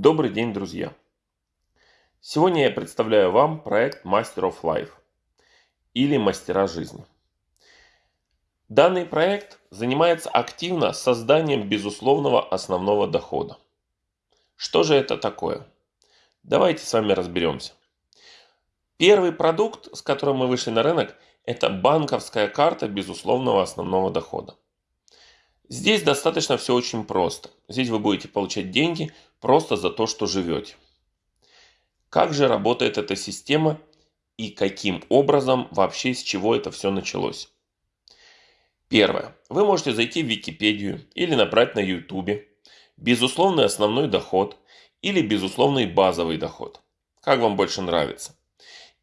Добрый день, друзья! Сегодня я представляю вам проект Master of Life или Мастера жизни. Данный проект занимается активно созданием безусловного основного дохода. Что же это такое? Давайте с вами разберемся. Первый продукт, с которым мы вышли на рынок, это банковская карта безусловного основного дохода. Здесь достаточно все очень просто. Здесь вы будете получать деньги просто за то, что живете. Как же работает эта система и каким образом вообще с чего это все началось? Первое. Вы можете зайти в Википедию или набрать на YouTube безусловный основной доход или безусловный базовый доход. Как вам больше нравится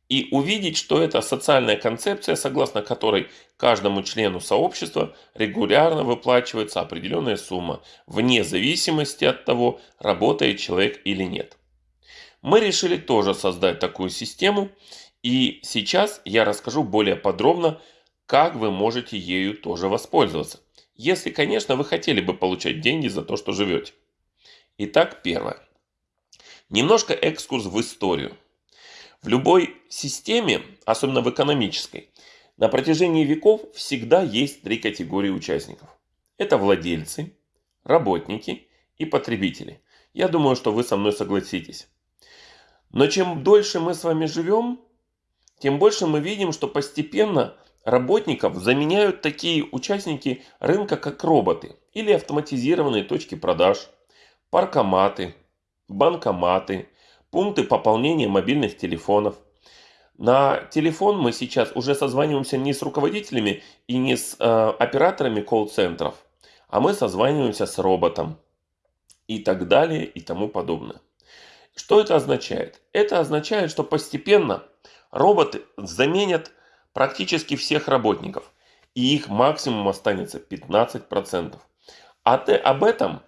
и увидеть, что это социальная концепция, согласно которой каждому члену сообщества регулярно выплачивается определенная сумма, вне зависимости от того, работает человек или нет. Мы решили тоже создать такую систему, и сейчас я расскажу более подробно, как вы можете ею тоже воспользоваться. Если, конечно, вы хотели бы получать деньги за то, что живете. Итак, первое. Немножко экскурс в историю. В любой системе, особенно в экономической, на протяжении веков всегда есть три категории участников. Это владельцы, работники и потребители. Я думаю, что вы со мной согласитесь. Но чем дольше мы с вами живем, тем больше мы видим, что постепенно работников заменяют такие участники рынка, как роботы или автоматизированные точки продаж, паркоматы, банкоматы, пункты пополнения мобильных телефонов. На телефон мы сейчас уже созваниваемся не с руководителями и не с э, операторами колл-центров, а мы созваниваемся с роботом и так далее и тому подобное. Что это означает? Это означает, что постепенно роботы заменят практически всех работников. И их максимум останется 15%. А ты, об этом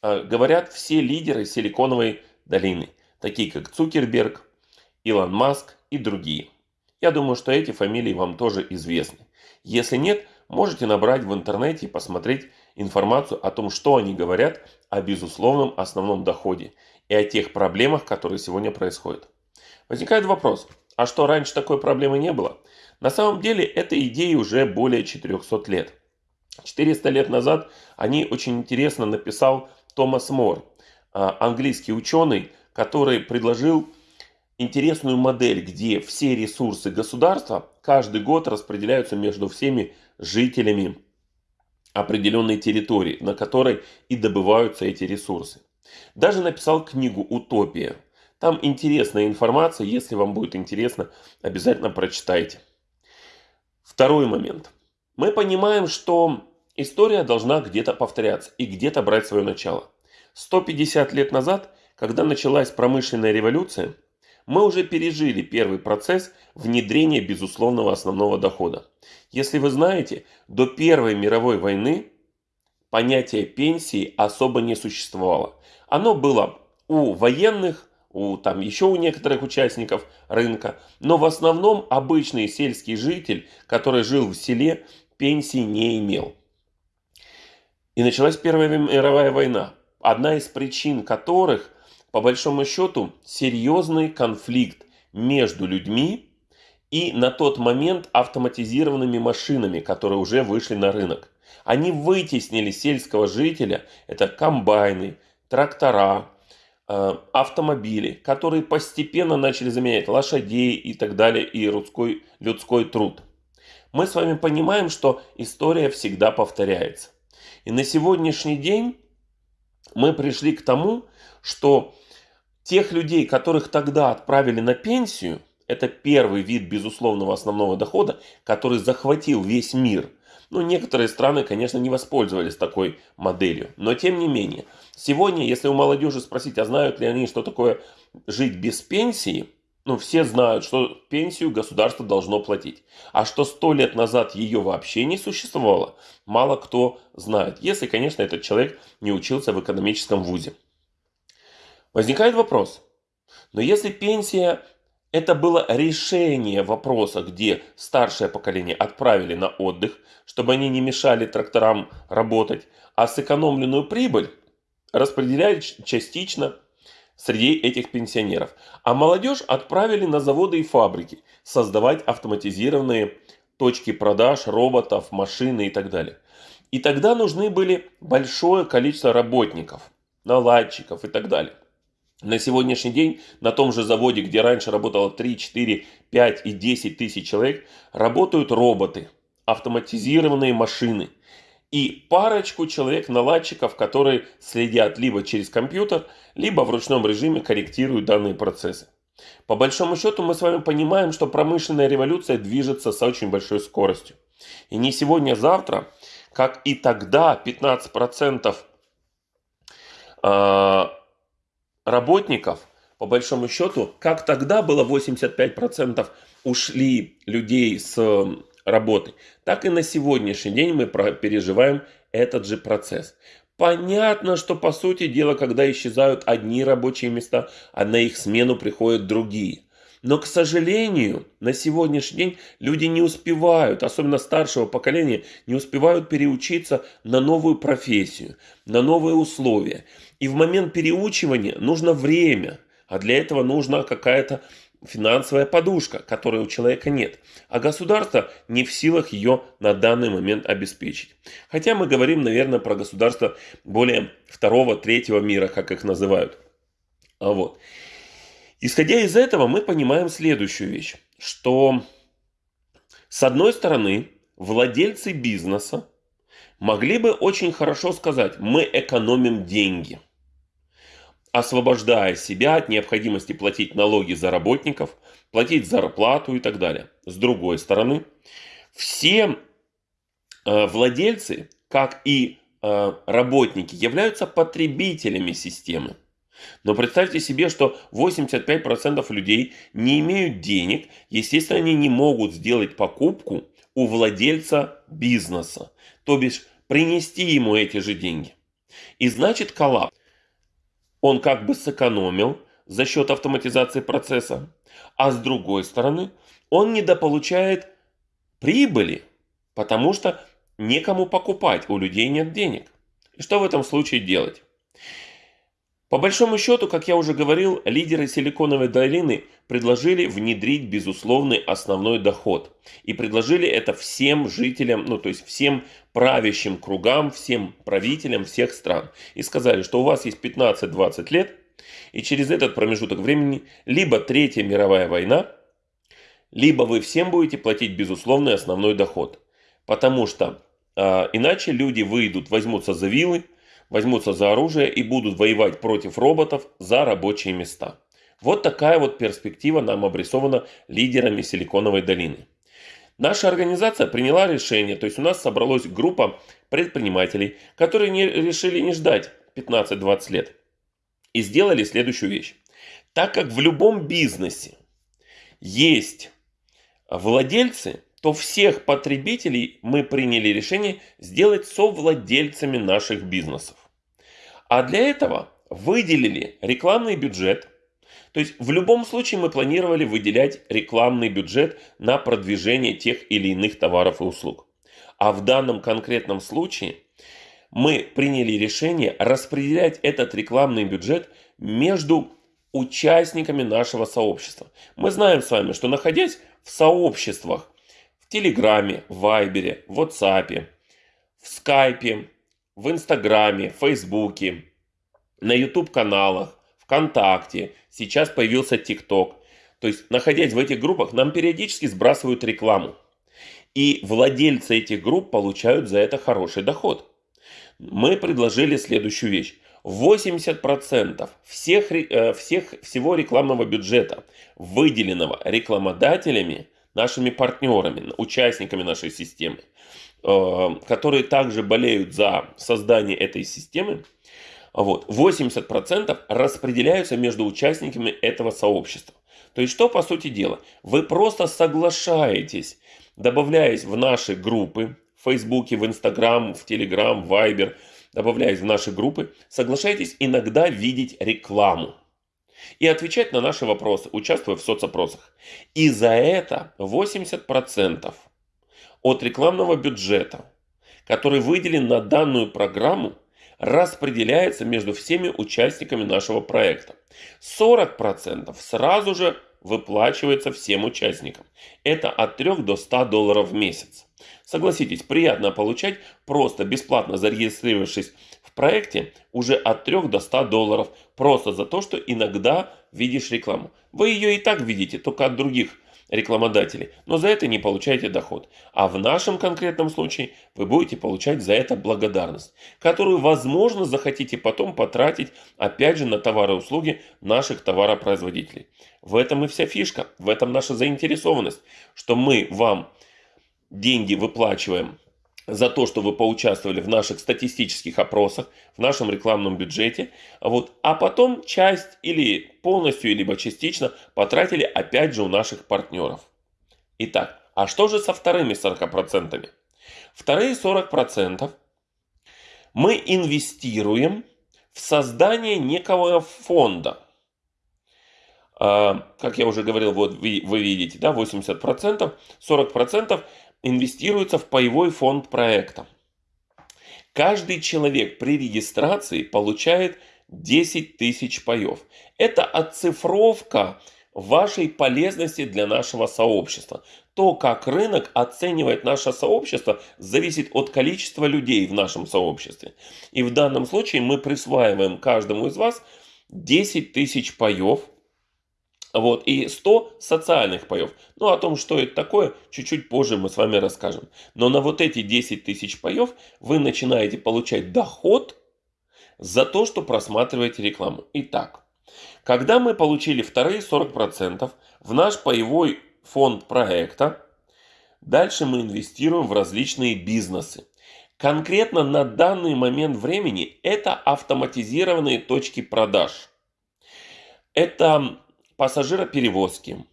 э, говорят все лидеры Силиконовой долины такие как Цукерберг, Илон Маск и другие. Я думаю, что эти фамилии вам тоже известны. Если нет, можете набрать в интернете и посмотреть информацию о том, что они говорят о безусловном основном доходе и о тех проблемах, которые сегодня происходят. Возникает вопрос, а что раньше такой проблемы не было? На самом деле этой идее уже более 400 лет. 400 лет назад о ней очень интересно написал Томас Мор, а, английский ученый, который предложил интересную модель, где все ресурсы государства каждый год распределяются между всеми жителями определенной территории, на которой и добываются эти ресурсы. Даже написал книгу «Утопия». Там интересная информация, если вам будет интересно, обязательно прочитайте. Второй момент. Мы понимаем, что история должна где-то повторяться и где-то брать свое начало. 150 лет назад когда началась промышленная революция, мы уже пережили первый процесс внедрения безусловного основного дохода. Если вы знаете, до Первой мировой войны понятие пенсии особо не существовало. Оно было у военных, у там еще у некоторых участников рынка, но в основном обычный сельский житель, который жил в селе, пенсии не имел. И началась Первая мировая война, одна из причин которых – по большому счету серьезный конфликт между людьми и на тот момент автоматизированными машинами, которые уже вышли на рынок. Они вытеснили сельского жителя, это комбайны, трактора, э, автомобили, которые постепенно начали заменять лошадей и так далее, и людской, людской труд. Мы с вами понимаем, что история всегда повторяется. И на сегодняшний день мы пришли к тому, что тех людей, которых тогда отправили на пенсию, это первый вид безусловного основного дохода, который захватил весь мир. Ну, некоторые страны, конечно, не воспользовались такой моделью. Но тем не менее, сегодня, если у молодежи спросить, а знают ли они, что такое жить без пенсии, ну, все знают, что пенсию государство должно платить. А что сто лет назад ее вообще не существовало, мало кто знает. Если, конечно, этот человек не учился в экономическом вузе. Возникает вопрос, но если пенсия это было решение вопроса, где старшее поколение отправили на отдых, чтобы они не мешали тракторам работать, а сэкономленную прибыль распределяли частично среди этих пенсионеров. А молодежь отправили на заводы и фабрики создавать автоматизированные точки продаж роботов, машины и так далее. И тогда нужны были большое количество работников, наладчиков и так далее. На сегодняшний день на том же заводе, где раньше работало 3, 4, 5 и 10 тысяч человек, работают роботы, автоматизированные машины и парочку человек-наладчиков, которые следят либо через компьютер, либо в ручном режиме корректируют данные процессы. По большому счету мы с вами понимаем, что промышленная революция движется с очень большой скоростью. И не сегодня, а завтра, как и тогда 15% работников, по большому счету, как тогда было 85% ушли людей с работы, так и на сегодняшний день мы переживаем этот же процесс. Понятно, что по сути дела, когда исчезают одни рабочие места, а на их смену приходят другие. Но, к сожалению, на сегодняшний день люди не успевают, особенно старшего поколения, не успевают переучиться на новую профессию, на новые условия. И в момент переучивания нужно время, а для этого нужна какая-то финансовая подушка, которой у человека нет, а государство не в силах ее на данный момент обеспечить. Хотя мы говорим, наверное, про государство более второго, третьего мира, как их называют. А вот. Исходя из этого, мы понимаем следующую вещь, что с одной стороны, владельцы бизнеса могли бы очень хорошо сказать, мы экономим деньги, освобождая себя от необходимости платить налоги за работников, платить зарплату и так далее. С другой стороны, все э, владельцы, как и э, работники, являются потребителями системы. Но представьте себе, что 85% людей не имеют денег, естественно, они не могут сделать покупку у владельца бизнеса, то бишь принести ему эти же деньги. И значит коллапс. Он как бы сэкономил за счет автоматизации процесса, а с другой стороны он недополучает прибыли, потому что некому покупать, у людей нет денег. И что в этом случае делать? По большому счету, как я уже говорил, лидеры Силиконовой долины предложили внедрить безусловный основной доход. И предложили это всем жителям, ну то есть всем правящим кругам, всем правителям всех стран. И сказали, что у вас есть 15-20 лет, и через этот промежуток времени либо Третья мировая война, либо вы всем будете платить безусловный основной доход. Потому что э, иначе люди выйдут, возьмутся за вилы, возьмутся за оружие и будут воевать против роботов за рабочие места. Вот такая вот перспектива нам обрисована лидерами Силиконовой долины. Наша организация приняла решение, то есть у нас собралась группа предпринимателей, которые не, решили не ждать 15-20 лет и сделали следующую вещь. Так как в любом бизнесе есть владельцы, то всех потребителей мы приняли решение сделать совладельцами наших бизнесов. А для этого выделили рекламный бюджет. То есть в любом случае мы планировали выделять рекламный бюджет на продвижение тех или иных товаров и услуг. А в данном конкретном случае мы приняли решение распределять этот рекламный бюджет между участниками нашего сообщества. Мы знаем с вами, что находясь в сообществах Телеграме, в Вайбере, в WhatsApp, в Скайпе, в Инстаграме, Фейсбуке, на YouTube каналах, ВКонтакте, сейчас появился ТикТок. То есть, находясь в этих группах, нам периодически сбрасывают рекламу. И владельцы этих групп получают за это хороший доход. Мы предложили следующую вещь. 80% всех, э, всех, всего рекламного бюджета, выделенного рекламодателями, нашими партнерами, участниками нашей системы, э, которые также болеют за создание этой системы, вот, 80% распределяются между участниками этого сообщества. То есть что по сути дела? Вы просто соглашаетесь, добавляясь в наши группы, в Фейсбуке, в Инстаграм, в Телеграм, в Вайбер, добавляясь в наши группы, соглашаетесь иногда видеть рекламу и отвечать на наши вопросы, участвуя в соцопросах. И за это 80% от рекламного бюджета, который выделен на данную программу, распределяется между всеми участниками нашего проекта. 40% сразу же выплачивается всем участникам. Это от 3 до 100 долларов в месяц. Согласитесь, приятно получать, просто бесплатно зарегистрировавшись в проекте, уже от 3 до 100 долларов, просто за то, что иногда видишь рекламу. Вы ее и так видите, только от других рекламодателей, но за это не получаете доход. А в нашем конкретном случае вы будете получать за это благодарность, которую, возможно, захотите потом потратить, опять же, на товары и услуги наших товаропроизводителей. В этом и вся фишка, в этом наша заинтересованность, что мы вам деньги выплачиваем за то, что вы поучаствовали в наших статистических опросах, в нашем рекламном бюджете, вот, а потом часть или полностью, либо частично потратили опять же у наших партнеров. Итак, а что же со вторыми 40%? Вторые 40% мы инвестируем в создание некого фонда. А, как я уже говорил, вот вы, вы видите, да, 80%, 40% инвестируется в паевой фонд проекта. Каждый человек при регистрации получает 10 тысяч паев. Это оцифровка вашей полезности для нашего сообщества. То, как рынок оценивает наше сообщество, зависит от количества людей в нашем сообществе. И в данном случае мы присваиваем каждому из вас 10 тысяч паев – вот, и 100 социальных паев. Ну, о том, что это такое, чуть-чуть позже мы с вами расскажем. Но на вот эти 10 тысяч паев вы начинаете получать доход за то, что просматриваете рекламу. Итак, когда мы получили вторые 40% в наш паевой фонд проекта, дальше мы инвестируем в различные бизнесы. Конкретно на данный момент времени это автоматизированные точки продаж. Это пассажироперевозки,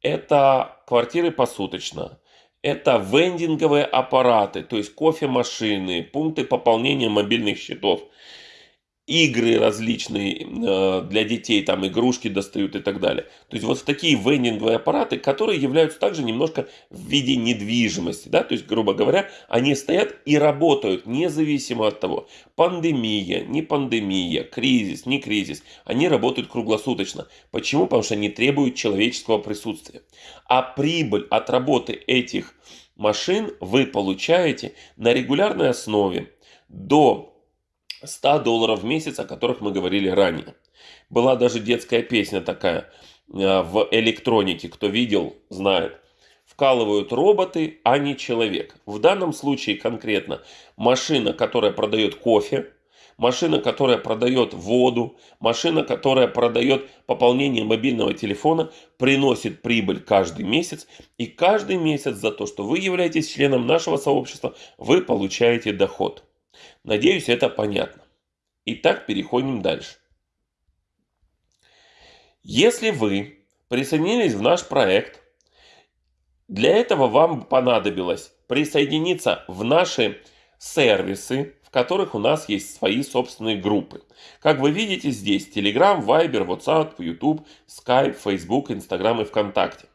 это квартиры посуточно, это вендинговые аппараты, то есть кофемашины, пункты пополнения мобильных счетов – игры различные э, для детей, там игрушки достают и так далее. То есть вот такие вендинговые аппараты, которые являются также немножко в виде недвижимости. Да? То есть, грубо говоря, они стоят и работают независимо от того, пандемия, не пандемия, кризис, не кризис. Они работают круглосуточно. Почему? Потому что они требуют человеческого присутствия. А прибыль от работы этих машин вы получаете на регулярной основе до 100 долларов в месяц, о которых мы говорили ранее. Была даже детская песня такая э, в электронике, кто видел, знает. Вкалывают роботы, а не человек. В данном случае конкретно машина, которая продает кофе, машина, которая продает воду, машина, которая продает пополнение мобильного телефона, приносит прибыль каждый месяц. И каждый месяц за то, что вы являетесь членом нашего сообщества, вы получаете доход. Надеюсь, это понятно. Итак, переходим дальше. Если вы присоединились в наш проект, для этого вам понадобилось присоединиться в наши сервисы, в которых у нас есть свои собственные группы. Как вы видите здесь Telegram, Viber, WhatsApp, YouTube, Skype, Facebook, Instagram и ВКонтакте.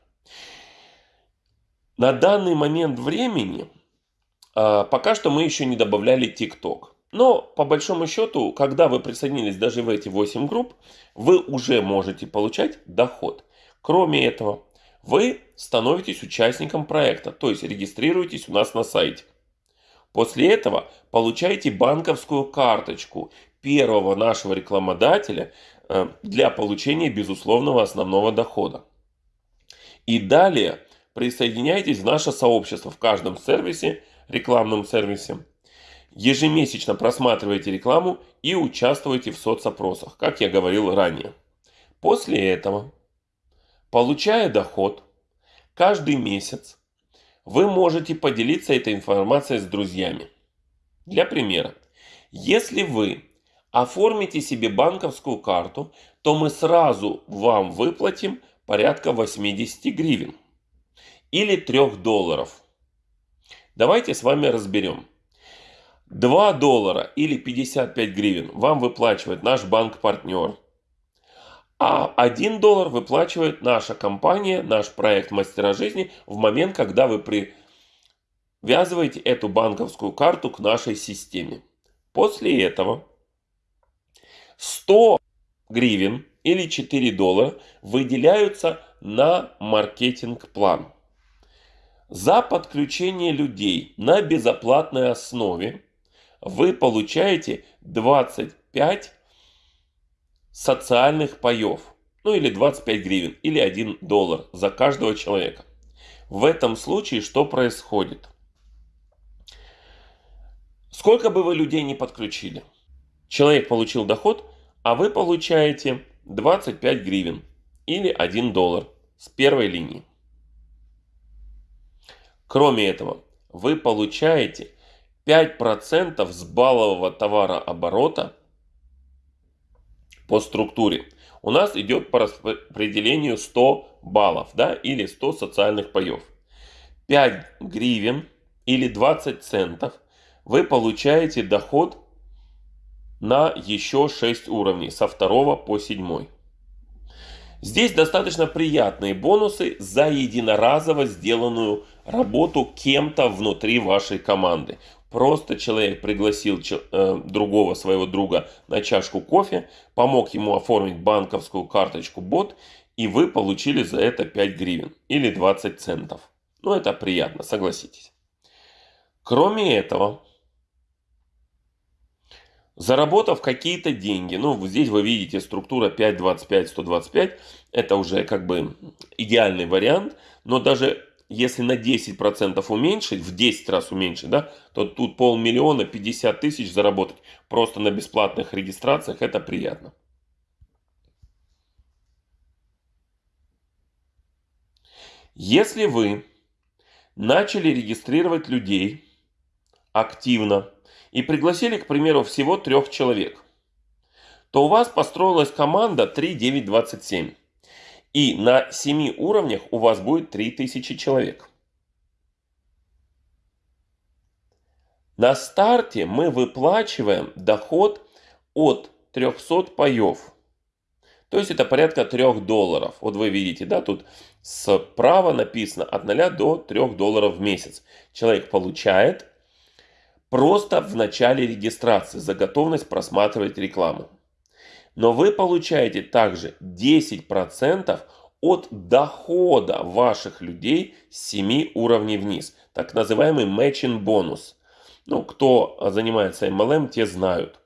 На данный момент времени пока что мы еще не добавляли TikTok. Но по большому счету, когда вы присоединились даже в эти 8 групп, вы уже можете получать доход. Кроме этого, вы становитесь участником проекта, то есть регистрируетесь у нас на сайте. После этого получаете банковскую карточку первого нашего рекламодателя э, для получения безусловного основного дохода. И далее присоединяйтесь в наше сообщество в каждом сервисе рекламном сервисе. Ежемесячно просматривайте рекламу и участвуйте в соцопросах, как я говорил ранее. После этого, получая доход, каждый месяц вы можете поделиться этой информацией с друзьями. Для примера, если вы оформите себе банковскую карту, то мы сразу вам выплатим порядка 80 гривен или 3 долларов – Давайте с вами разберем. 2 доллара или 55 гривен вам выплачивает наш банк-партнер. А 1 доллар выплачивает наша компания, наш проект Мастера жизни в момент, когда вы привязываете эту банковскую карту к нашей системе. После этого 100 гривен или 4 доллара выделяются на маркетинг-план. За подключение людей на безоплатной основе вы получаете 25 социальных паев. Ну или 25 гривен, или 1 доллар за каждого человека. В этом случае что происходит? Сколько бы вы людей не подключили, человек получил доход, а вы получаете 25 гривен или 1 доллар с первой линии. Кроме этого, вы получаете 5% с баллового товарооборота по структуре. У нас идет по распределению 100 баллов да, или 100 социальных паев. 5 гривен или 20 центов вы получаете доход на еще 6 уровней со 2 по 7. Здесь достаточно приятные бонусы за единоразово сделанную работу кем-то внутри вашей команды. Просто человек пригласил э, другого своего друга на чашку кофе, помог ему оформить банковскую карточку бот, и вы получили за это 5 гривен или 20 центов. Ну это приятно, согласитесь. Кроме этого, Заработав какие-то деньги, ну здесь вы видите структура 5, 25, 125, это уже как бы идеальный вариант, но даже если на 10% уменьшить, в 10 раз уменьшить, да, то тут полмиллиона, 50 тысяч заработать просто на бесплатных регистрациях, это приятно. Если вы начали регистрировать людей активно и пригласили, к примеру, всего трех человек, то у вас построилась команда 3927. И на 7 уровнях у вас будет 3000 человек. На старте мы выплачиваем доход от 300 паев. То есть это порядка 3 долларов. Вот вы видите, да, тут справа написано от 0 до 3 долларов в месяц. Человек получает просто в начале регистрации за готовность просматривать рекламу. Но вы получаете также 10% от дохода ваших людей с 7 уровней вниз. Так называемый matching бонус. Ну, кто занимается MLM, те знают.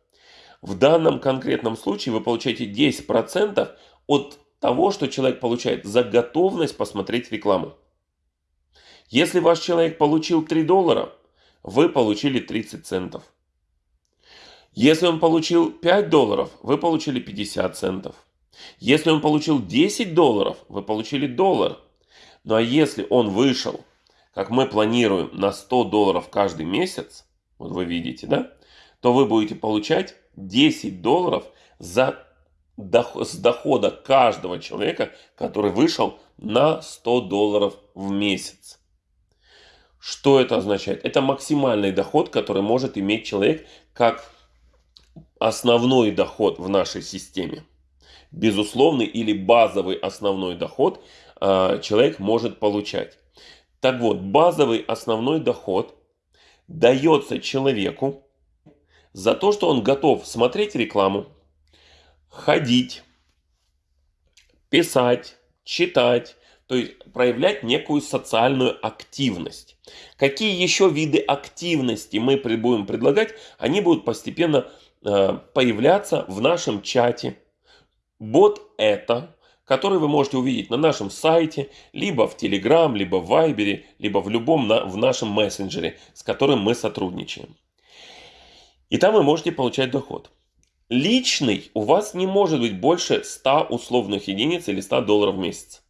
В данном конкретном случае вы получаете 10% от того, что человек получает за готовность посмотреть рекламу. Если ваш человек получил 3 доллара, вы получили 30 центов. Если он получил 5 долларов, вы получили 50 центов. Если он получил 10 долларов, вы получили доллар. Ну а если он вышел, как мы планируем, на 100 долларов каждый месяц, вот вы видите, да, то вы будете получать 10 долларов за доход, с дохода каждого человека, который вышел на 100 долларов в месяц. Что это означает? Это максимальный доход, который может иметь человек как основной доход в нашей системе. Безусловный или базовый основной доход э, человек может получать. Так вот, базовый основной доход дается человеку за то, что он готов смотреть рекламу, ходить, писать, читать, то есть проявлять некую социальную активность. Какие еще виды активности мы будем предлагать, они будут постепенно появляться в нашем чате. Бот это, который вы можете увидеть на нашем сайте, либо в Telegram, либо в Viber, либо в любом на, в нашем мессенджере, с которым мы сотрудничаем. И там вы можете получать доход. Личный у вас не может быть больше 100 условных единиц или 100 долларов в месяц.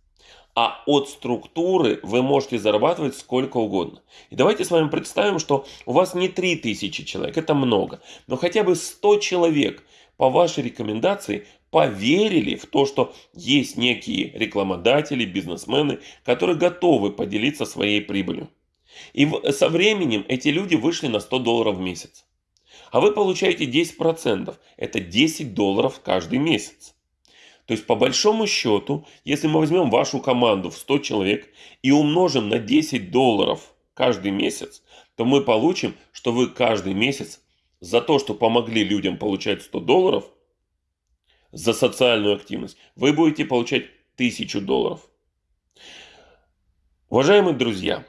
А от структуры вы можете зарабатывать сколько угодно. И давайте с вами представим, что у вас не 3000 человек, это много, но хотя бы 100 человек по вашей рекомендации поверили в то, что есть некие рекламодатели, бизнесмены, которые готовы поделиться своей прибылью. И со временем эти люди вышли на 100 долларов в месяц. А вы получаете 10%. Это 10 долларов каждый месяц. То есть по большому счету, если мы возьмем вашу команду в 100 человек и умножим на 10 долларов каждый месяц, то мы получим, что вы каждый месяц за то, что помогли людям получать 100 долларов, за социальную активность, вы будете получать 1000 долларов. Уважаемые друзья,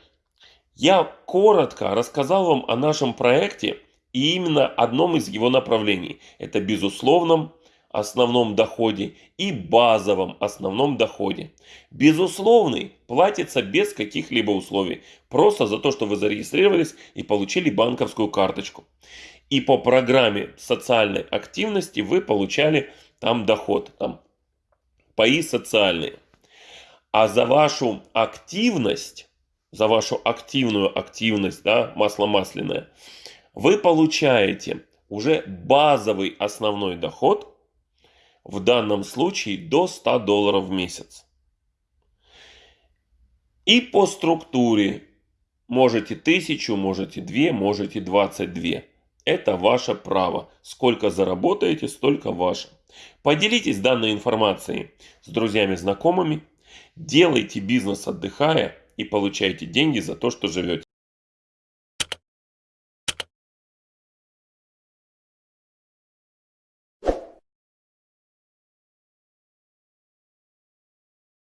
я коротко рассказал вам о нашем проекте и именно одном из его направлений. Это безусловном основном доходе и базовом основном доходе. Безусловный платится без каких-либо условий. Просто за то, что вы зарегистрировались и получили банковскую карточку. И по программе социальной активности вы получали там доход, там паи социальные. А за вашу активность, за вашу активную активность, да, масло масляное, вы получаете уже базовый основной доход, в данном случае до 100 долларов в месяц. И по структуре можете 1000, можете 2, можете 22. Это ваше право. Сколько заработаете, столько ваше. Поделитесь данной информацией с друзьями, знакомыми. Делайте бизнес отдыхая и получайте деньги за то, что живете.